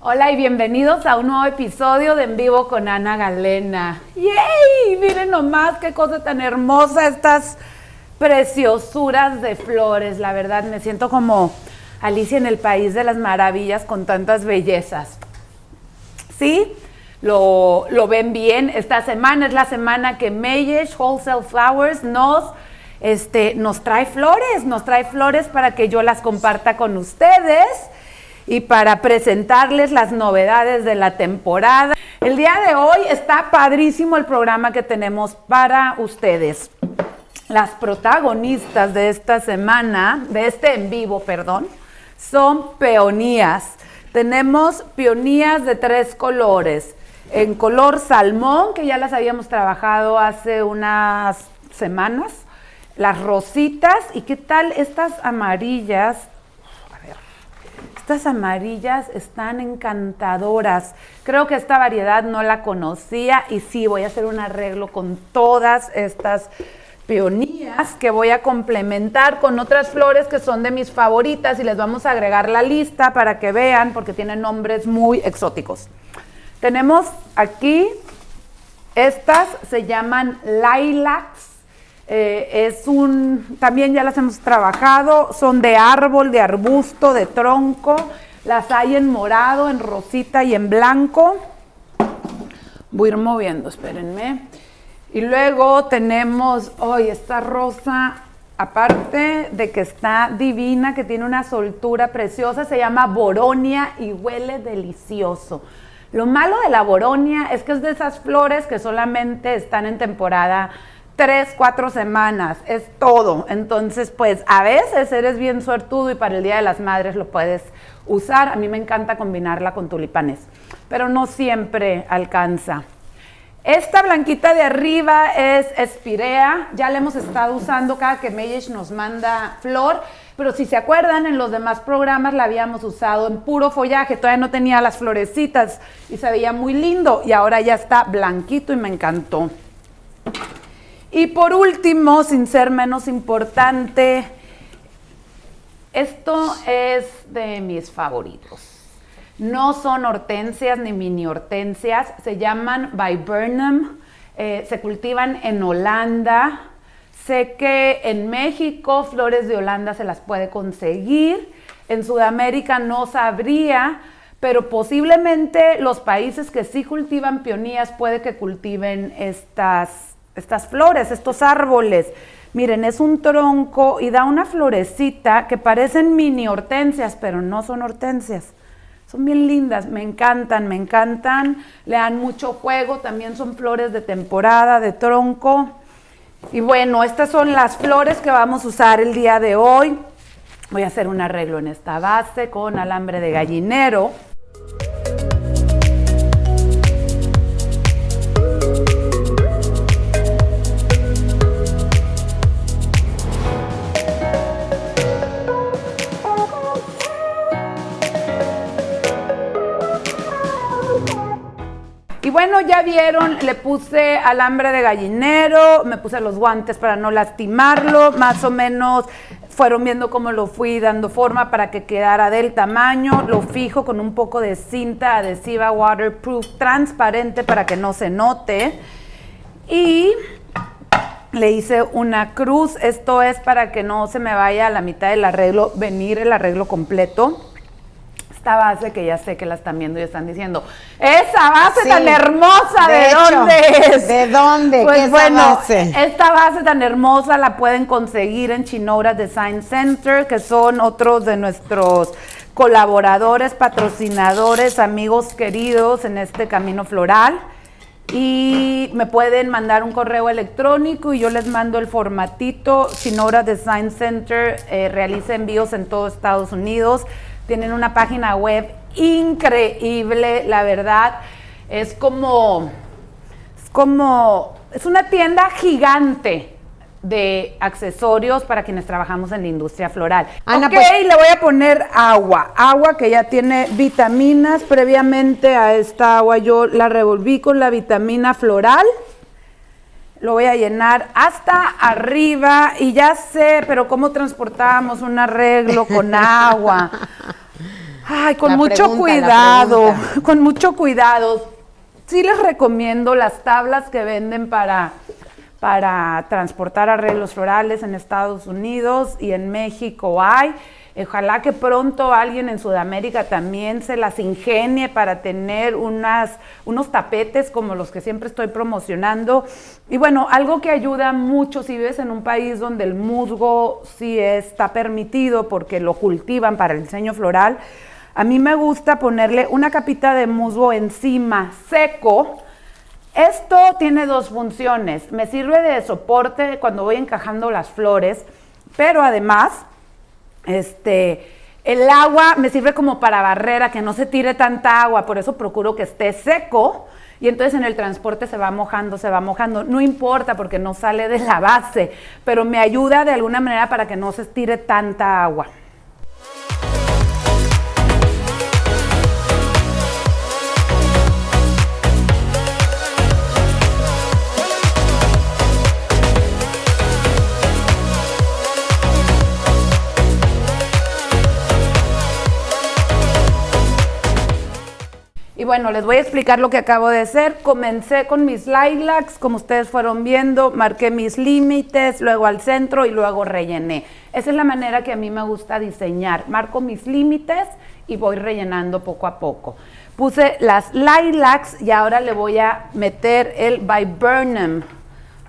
Hola y bienvenidos a un nuevo episodio de En Vivo con Ana Galena. ¡Yay! Miren nomás qué cosa tan hermosa estas preciosuras de flores. La verdad, me siento como Alicia en el País de las Maravillas con tantas bellezas. ¿Sí? Lo, lo ven bien. Esta semana es la semana que Mayesh Wholesale Flowers nos, este, nos trae flores, nos trae flores para que yo las comparta con ustedes y para presentarles las novedades de la temporada. El día de hoy está padrísimo el programa que tenemos para ustedes. Las protagonistas de esta semana, de este en vivo, perdón, son peonías. Tenemos peonías de tres colores. En color salmón, que ya las habíamos trabajado hace unas semanas. Las rositas. ¿Y qué tal estas amarillas? Estas amarillas están encantadoras. Creo que esta variedad no la conocía y sí, voy a hacer un arreglo con todas estas peonías que voy a complementar con otras flores que son de mis favoritas y les vamos a agregar la lista para que vean porque tienen nombres muy exóticos. Tenemos aquí, estas se llaman lilacs eh, es un, también ya las hemos trabajado, son de árbol, de arbusto, de tronco, las hay en morado, en rosita y en blanco. Voy a ir moviendo, espérenme. Y luego tenemos, hoy esta rosa, aparte de que está divina, que tiene una soltura preciosa, se llama boronia y huele delicioso. Lo malo de la boronia es que es de esas flores que solamente están en temporada tres, cuatro semanas, es todo. Entonces, pues a veces eres bien suertudo y para el Día de las Madres lo puedes usar. A mí me encanta combinarla con tulipanes, pero no siempre alcanza. Esta blanquita de arriba es espirea, ya la hemos estado usando cada que Meyesh nos manda flor, pero si se acuerdan, en los demás programas la habíamos usado en puro follaje, todavía no tenía las florecitas y se veía muy lindo y ahora ya está blanquito y me encantó. Y por último, sin ser menos importante, esto es de mis favoritos. No son hortensias ni mini hortensias, se llaman viburnum, eh, se cultivan en Holanda. Sé que en México flores de Holanda se las puede conseguir, en Sudamérica no sabría, pero posiblemente los países que sí cultivan peonías puede que cultiven estas estas flores, estos árboles. Miren, es un tronco y da una florecita que parecen mini hortensias, pero no son hortensias. Son bien lindas, me encantan, me encantan. Le dan mucho juego, también son flores de temporada, de tronco. Y bueno, estas son las flores que vamos a usar el día de hoy. Voy a hacer un arreglo en esta base con alambre de gallinero. Bueno, ya vieron, le puse alambre de gallinero, me puse los guantes para no lastimarlo, más o menos fueron viendo cómo lo fui dando forma para que quedara del tamaño, lo fijo con un poco de cinta adhesiva waterproof transparente para que no se note. Y le hice una cruz, esto es para que no se me vaya a la mitad del arreglo, venir el arreglo completo esta base que ya sé que la están viendo y están diciendo, esa base tan hermosa, ¿de, dónde es? ¿De dónde? Pues ¿Qué bueno, base? esta base tan hermosa la pueden conseguir en Chinora Design Center, que son otros de nuestros colaboradores, patrocinadores, amigos queridos en este camino floral. Y me pueden mandar un correo electrónico y yo les mando el formatito. Chinora Design Center eh, realiza envíos en todo Estados Unidos. Tienen una página web increíble, la verdad. Es como, es como, es una tienda gigante de accesorios para quienes trabajamos en la industria floral. Ana, ok, pues- le voy a poner agua, agua que ya tiene vitaminas. Previamente a esta agua yo la revolví con la vitamina floral. Lo voy a llenar hasta arriba y ya sé, pero ¿cómo transportamos un arreglo con agua? Ay, con mucho cuidado, con mucho cuidado. Sí les recomiendo las tablas que venden para, para transportar arreglos florales en Estados Unidos y en México hay. Ojalá que pronto alguien en Sudamérica también se las ingenie para tener unas, unos tapetes como los que siempre estoy promocionando. Y bueno, algo que ayuda mucho si vives en un país donde el musgo sí está permitido porque lo cultivan para el diseño floral. A mí me gusta ponerle una capita de musgo encima seco. Esto tiene dos funciones. Me sirve de soporte cuando voy encajando las flores, pero además este, el agua me sirve como para barrera, que no se tire tanta agua, por eso procuro que esté seco y entonces en el transporte se va mojando, se va mojando. No importa porque no sale de la base, pero me ayuda de alguna manera para que no se estire tanta agua. Bueno, les voy a explicar lo que acabo de hacer. Comencé con mis lilacs, como ustedes fueron viendo, marqué mis límites, luego al centro y luego rellené. Esa es la manera que a mí me gusta diseñar. Marco mis límites y voy rellenando poco a poco. Puse las lilacs y ahora le voy a meter el viburnum.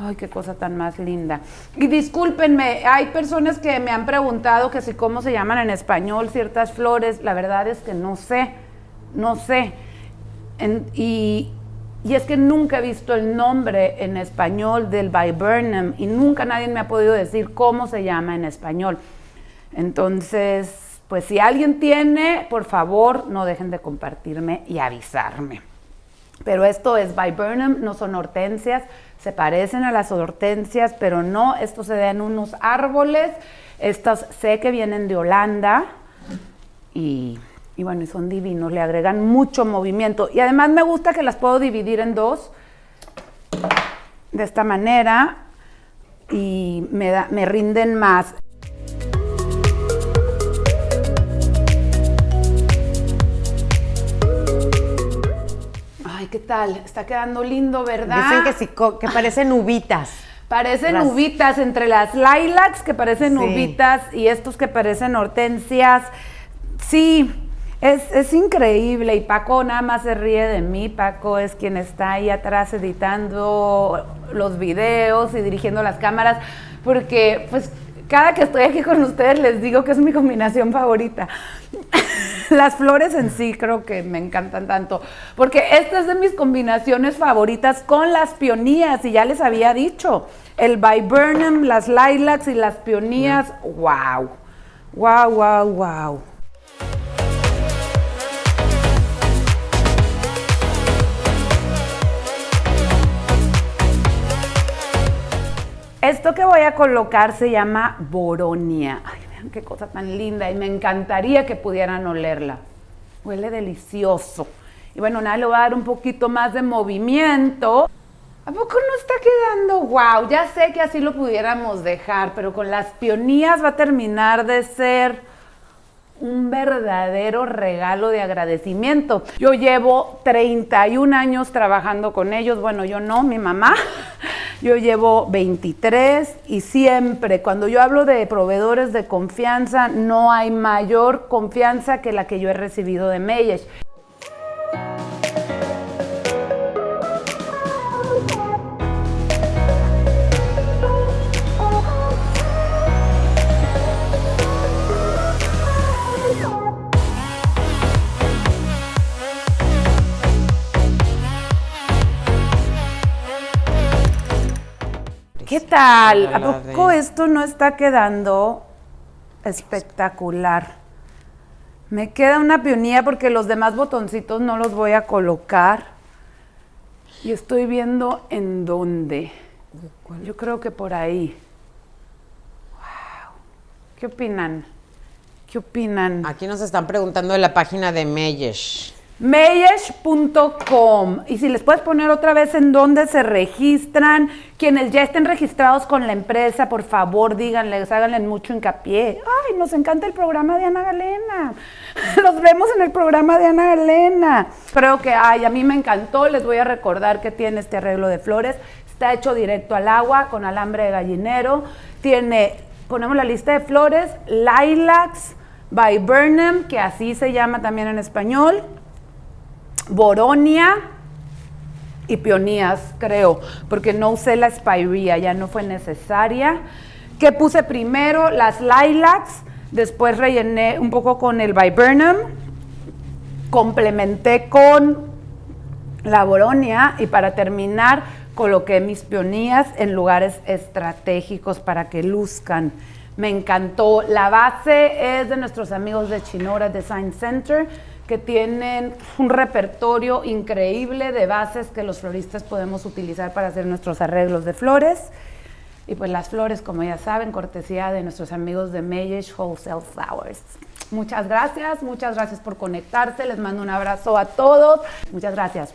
Ay, qué cosa tan más linda. Y discúlpenme, hay personas que me han preguntado que si cómo se llaman en español ciertas flores. La verdad es que no sé, no sé y, es que nunca he visto el nombre en español del viburnum y nunca nadie me ha podido decir cómo se llama en español. Entonces, pues si alguien tiene, por favor, no dejen de compartirme y avisarme. Pero esto es viburnum, no son hortensias, se parecen a las hortensias, pero no, esto se da en unos árboles. Estos sé que vienen de Holanda y y bueno, y son divinos, le agregan mucho movimiento. Y además me gusta que las puedo dividir en dos, de esta manera, y me, da, me rinden más. Ay, ¿qué tal? Está quedando lindo, ¿verdad? Dicen que sí, que parecen uvitas. Parecen uvitas entre las lilacs que parecen uvitas y estos que parecen hortensias. Sí, es, increíble y Paco nada más se ríe de mí. Paco es quien está ahí atrás editando los videos y dirigiendo las cámaras, porque pues cada que estoy aquí con ustedes les digo que es mi combinación favorita. las flores en sí creo que me encantan tanto, porque esta es de mis combinaciones favoritas con las pionías y ya les había dicho, el viburnum, las lilacs y las pionías, wow, wow, wow, wow. Esto que voy a colocar se llama boronia. Ay, vean qué cosa tan linda y me encantaría que pudieran olerla. Huele delicioso. Y bueno, nada, le voy a dar un poquito más de movimiento. ¿A poco no está quedando wow? Ya sé que así lo pudiéramos dejar, pero con las pionías va a terminar de ser un verdadero regalo de agradecimiento. Yo llevo 31 años trabajando con ellos, bueno, yo no, mi mamá, yo llevo 23 y siempre, cuando yo hablo de proveedores de confianza, no hay mayor confianza que la que yo he recibido de Meyesh. ¿Qué tal? ¿A poco esto no está quedando espectacular? Me queda una pionía porque los demás botoncitos no los voy a colocar. Y estoy viendo en dónde. Yo creo que por ahí. Wow. ¿Qué opinan? ¿Qué opinan? Aquí nos están preguntando de la página de Meyesh. Meyesh.com. Y si les puedes poner otra vez en dónde se registran, quienes ya estén registrados con la empresa, por favor díganles, háganle mucho hincapié. Ay, nos encanta el programa de Ana Galena. Los vemos en el programa de Ana Galena. Creo que, ay, a mí me encantó. Les voy a recordar que tiene este arreglo de flores. Está hecho directo al agua con alambre de gallinero. Tiene, ponemos la lista de flores, lilacs by Burnham, que así se llama también en español Boronia y Peonías, creo, porque no usé la Spirea, ya no fue necesaria. ¿Qué puse primero? Las lilacs, después rellené un poco con el viburnum, complementé con la boronia y para terminar coloqué mis peonías en lugares estratégicos para que luzcan. Me encantó. La base es de nuestros amigos de Chinora Design Center que tienen un repertorio increíble de bases que los floristas podemos utilizar para hacer nuestros arreglos de flores. Y pues las flores, como ya saben, cortesía de nuestros amigos de Mayish Wholesale Flowers. Muchas gracias, muchas gracias por conectarse. Les mando un abrazo a todos. Muchas gracias.